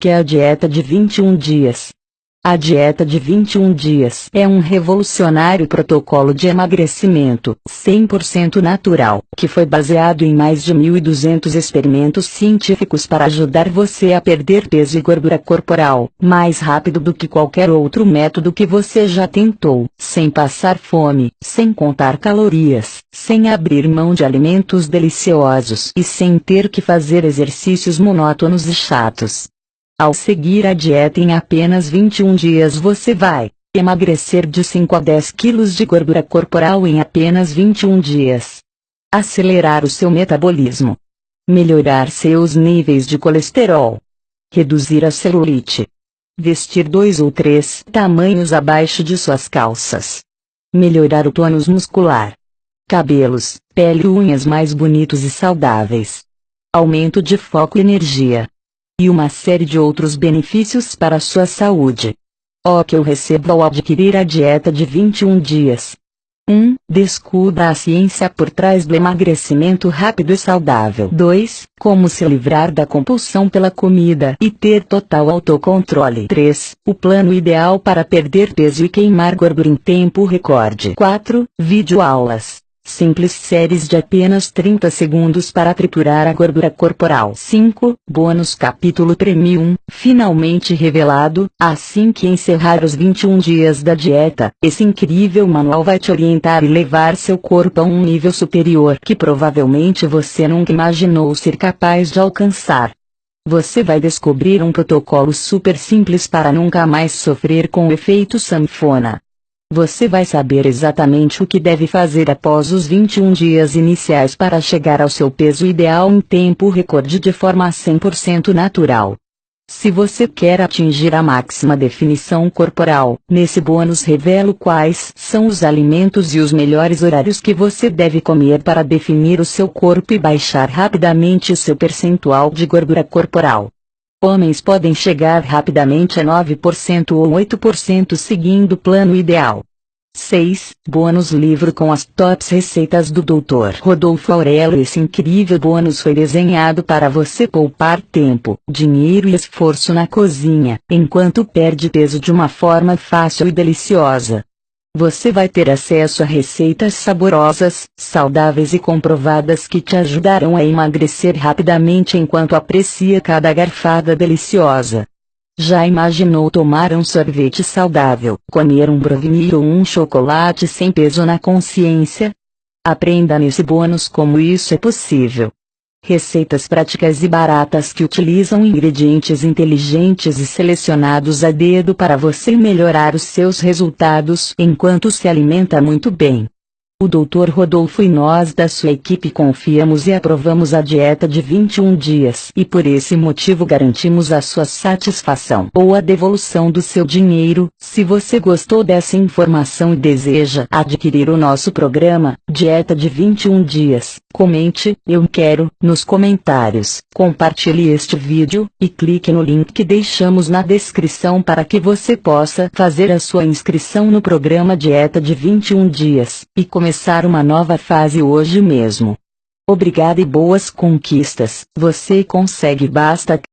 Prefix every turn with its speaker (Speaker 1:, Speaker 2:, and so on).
Speaker 1: que é a dieta de 21 dias. A dieta de 21 dias é um revolucionário protocolo de emagrecimento, 100% natural, que foi baseado em mais de 1.200 experimentos científicos para ajudar você a perder peso e gordura corporal, mais rápido do que qualquer outro método que você já tentou, sem passar fome, sem contar calorias, sem abrir mão de alimentos deliciosos e sem ter que fazer exercícios monótonos e chatos. Ao seguir a dieta em apenas 21 dias você vai emagrecer de 5 a 10 quilos de gordura corporal em apenas 21 dias. Acelerar o seu metabolismo. Melhorar seus níveis de colesterol. Reduzir a celulite. Vestir dois ou três tamanhos abaixo de suas calças. Melhorar o tônus muscular. Cabelos, pele e unhas mais bonitos e saudáveis. Aumento de foco e energia e uma série de outros benefícios para a sua saúde. O que eu recebo ao adquirir a dieta de 21 dias. 1. Descubra a ciência por trás do emagrecimento rápido e saudável. 2. Como se livrar da compulsão pela comida e ter total autocontrole. 3. O plano ideal para perder peso e queimar gordura em tempo recorde. 4. Vídeo aulas Simples séries de apenas 30 segundos para triturar a gordura corporal. 5. Bônus capítulo Premium, finalmente revelado, assim que encerrar os 21 dias da dieta. Esse incrível manual vai te orientar e levar seu corpo a um nível superior que provavelmente você nunca imaginou ser capaz de alcançar. Você vai descobrir um protocolo super simples para nunca mais sofrer com o efeito sanfona. Você vai saber exatamente o que deve fazer após os 21 dias iniciais para chegar ao seu peso ideal em tempo recorde de forma 100% natural. Se você quer atingir a máxima definição corporal, nesse bônus revelo quais são os alimentos e os melhores horários que você deve comer para definir o seu corpo e baixar rapidamente seu percentual de gordura corporal. Homens podem chegar rapidamente a 9% ou 8% seguindo o plano ideal. 6. Bônus livro com as tops receitas do Dr. Rodolfo Aurelo Esse incrível bônus foi desenhado para você poupar tempo, dinheiro e esforço na cozinha, enquanto perde peso de uma forma fácil e deliciosa. Você vai ter acesso a receitas saborosas, saudáveis e comprovadas que te ajudarão a emagrecer rapidamente enquanto aprecia cada garfada deliciosa. Já imaginou tomar um sorvete saudável, comer um brownie ou um chocolate sem peso na consciência? Aprenda nesse bônus como isso é possível. Receitas práticas e baratas que utilizam ingredientes inteligentes e selecionados a dedo para você melhorar os seus resultados enquanto se alimenta muito bem. O Dr. Rodolfo e nós da sua equipe confiamos e aprovamos a dieta de 21 dias e por esse motivo garantimos a sua satisfação ou a devolução do seu dinheiro. Se você gostou dessa informação e deseja adquirir o nosso programa, Dieta de 21 Dias, comente, eu quero, nos comentários, compartilhe este vídeo, e clique no link que deixamos na descrição para que você possa fazer a sua inscrição no programa Dieta de 21 Dias, e começar uma nova fase hoje mesmo. Obrigada e boas conquistas. Você consegue basta